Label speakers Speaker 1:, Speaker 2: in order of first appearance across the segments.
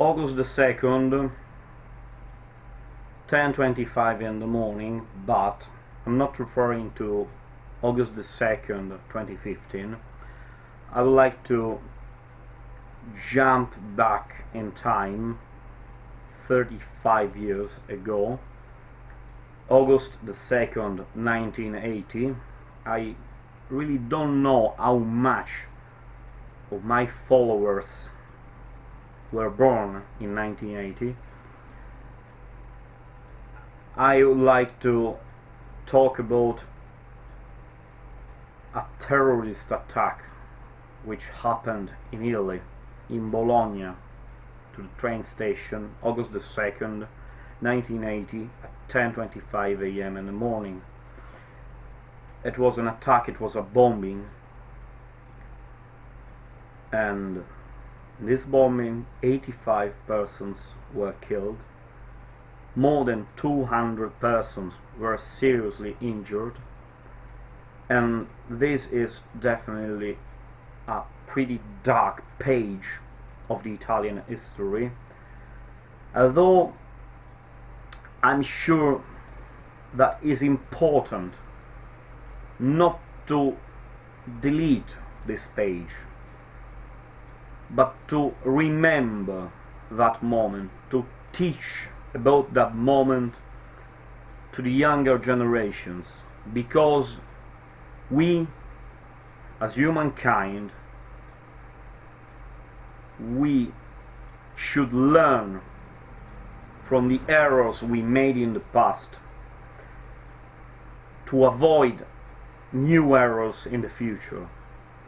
Speaker 1: August the 2nd 10.25 in the morning but I'm not referring to August the 2nd 2015 I would like to jump back in time 35 years ago. August the 2nd 1980 I really don't know how much of my followers were born in 1980 I would like to talk about a terrorist attack which happened in Italy in Bologna to the train station August the 2nd 1980 at 10.25 am in the morning. It was an attack it was a bombing. And in this bombing 85 persons were killed. More than 200 persons were seriously injured. And this is definitely a pretty dark page of the Italian history. Although I'm sure that is important not to delete this page but to remember that moment to teach about that moment to the younger generations because we as humankind we should learn from the errors we made in the past to avoid new errors in the future.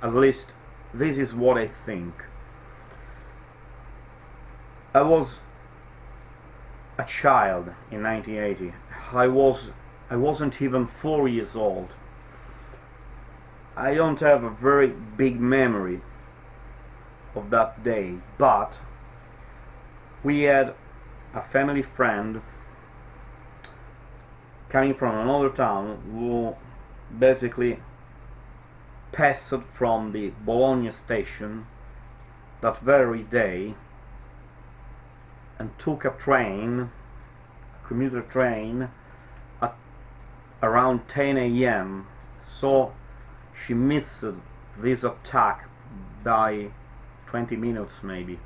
Speaker 1: At least this is what I think I was a child in 1980. I was I wasn't even four years old. I don't have a very big memory of that day, but we had a family friend coming from another town who basically passed from the Bologna station that very day and took a train, commuter train, at around 10 a.m. So she missed this attack by 20 minutes maybe.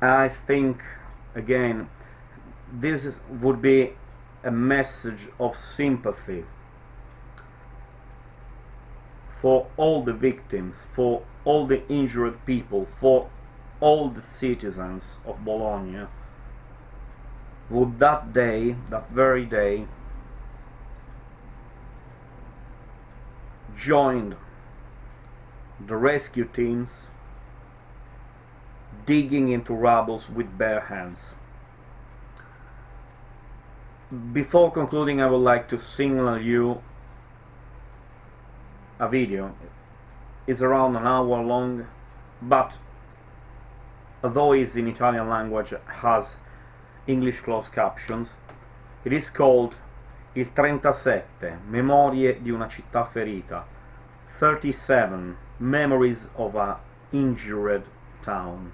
Speaker 1: I think again this would be a message of sympathy for all the victims, for all the injured people, for all the citizens of Bologna would that day, that very day, joined the rescue teams digging into rubbles with bare hands. Before concluding I would like to signal you a video. It's around an hour long but although it's in Italian language, has English closed captions. It is called Il 37, Memorie di una città ferita. 37, Memories of a injured town.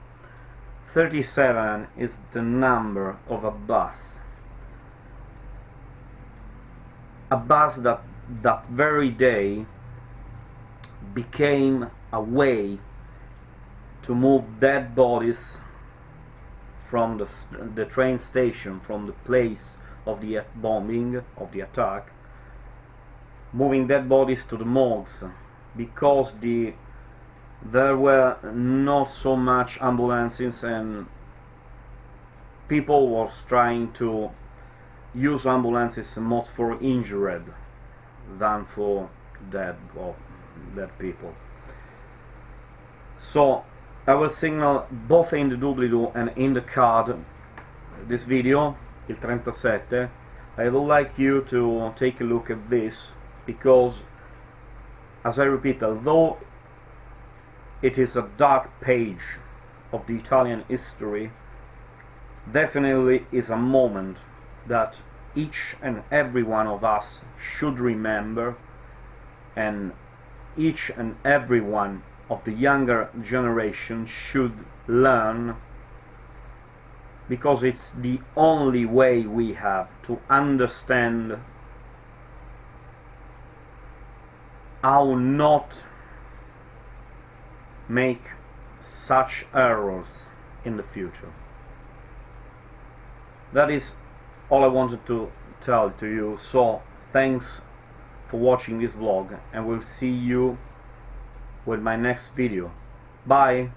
Speaker 1: 37 is the number of a bus. A bus that that very day became a way to move dead bodies from the, the train station, from the place of the bombing, of the attack, moving dead bodies to the morgues, because the there were not so much ambulances and people was trying to use ambulances most for injured than for dead or dead people. So I will signal both in the doobly-doo and in the card this video, il 37. I would like you to take a look at this because, as I repeat, although it is a dark page of the Italian history, definitely is a moment that each and every one of us should remember and each and every one of the younger generation should learn because it's the only way we have to understand how not make such errors in the future. That is all I wanted to tell to you. So thanks for watching this vlog and we'll see you with my next video. Bye!